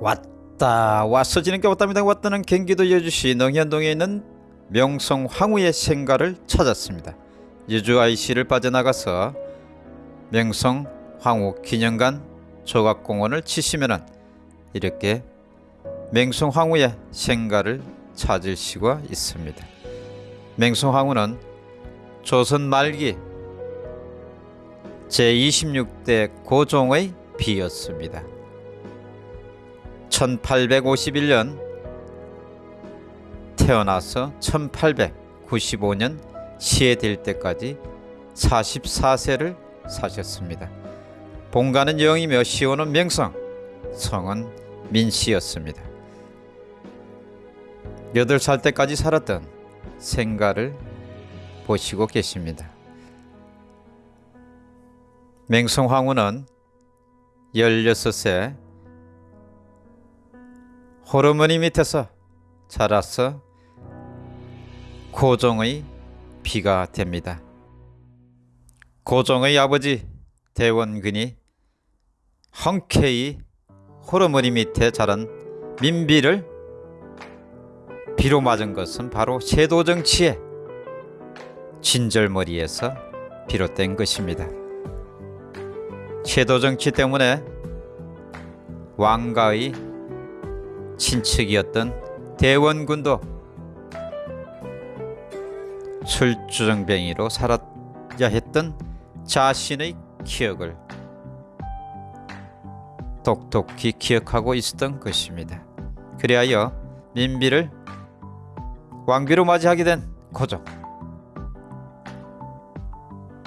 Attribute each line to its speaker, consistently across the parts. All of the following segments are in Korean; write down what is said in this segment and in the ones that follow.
Speaker 1: 왔다 왔어 지는게 왔답니다. 왔다는 경기도 여주시 능현동에 있는 명성 황후의 생가를 찾았습니다. 여주 IC를 빠져나가서 명성 황후 기념관 조각공원을 치시면은 이렇게 맹성 황후의 생가를 찾을 수가 있습니다. 맹성 황후는 조선 말기 제26대 고종의 비였습니다 1851년 태어나서 1895년 시해될 때까지 44세를 사셨습니다. 본가는 영이며 시호는 명성, 성은 민씨였습니다. 8살 때까지 살았던 생가를 보시고 계십니다. 맹성황후는 16세 호르머니 밑에서 자라서 고종의 비가 됩니다. 고종의 아버지 대원근이 흔쾌히 호르머니 밑에 자란 민비를 비로 맞은 것은 바로 세도 정치의 진절머리에서 비롯된 것입니다. 세도 정치 때문에 왕가의 친척이었던 대원군도 술주정뱅이로 살아야 했던 자신의 기억을 똑똑히 기억하고 있었던 것입니다. 그리하여 민비를 왕비로 맞이하게 된 고종.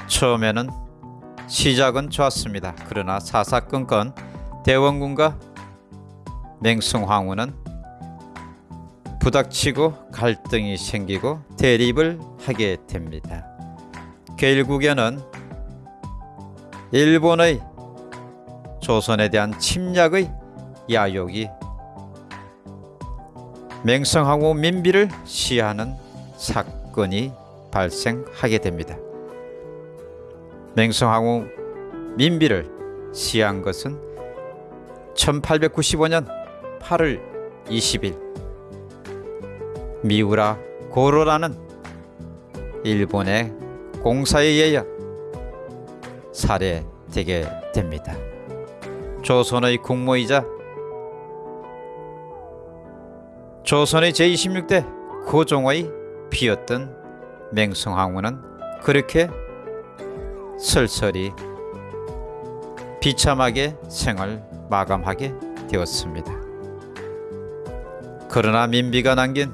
Speaker 1: 처음에는 시작은 좋았습니다. 그러나 사사건건 대원군과 맹성황후는 부닥치고 갈등이 생기고 대립을 하게 됩니다. 결국에는 일본의 조선에 대한 침략의 야욕이 맹성황후 민비를 시하는 사건이 발생하게 됩니다. 맹성황후 민비를 시한 것은 1895년 8월 20일 미우라 고로라는 일본의 공사에 의해 살해되게 됩니다. 조선의 국모이자 조선의 제26대 고종의 비였던 맹성황후는 그렇게 설설이 비참하게 생을 마감하게 되었습니다. 그러나 민비가 남긴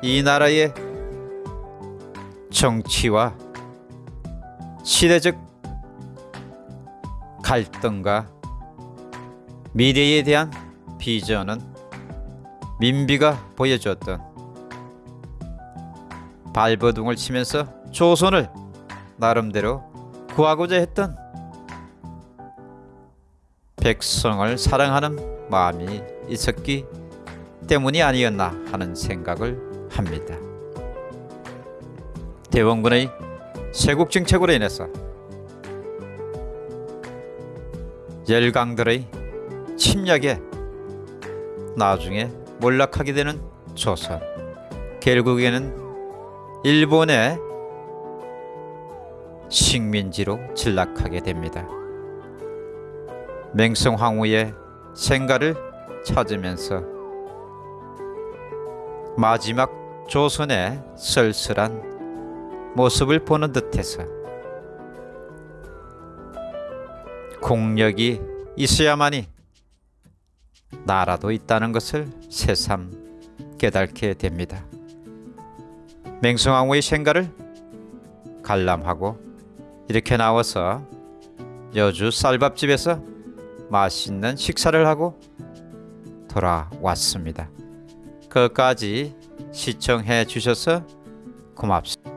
Speaker 1: 이 나라의 정치와 시대적 갈등과 미래에 대한 비전은 민비가 보여주었던 발버둥을 치면서 조선을 나름대로 구하고자 했던 백성을 사랑하는 마음이 있었기 때문이 아니었나 하는 생각을 합니다. 대원군의 세국 정책으로 인해서 열강들의 침략에 나중에 몰락하게 되는 조선 결국에는 일본의 식민지로 전락하게 됩니다. 맹성황후의 생가를 찾으면서 마지막 조선의 쓸쓸한 모습을 보는 듯해서 공력이 있어야만이 나라도 있다는 것을 새삼 깨닫게 됩니다. 맹성황후의 생가를 관람하고 이렇게 나와서 여주 쌀밥집에서 맛있는 식사를 하고 돌아왔습니다. 끝까지 시청해 주셔서 고맙습니다.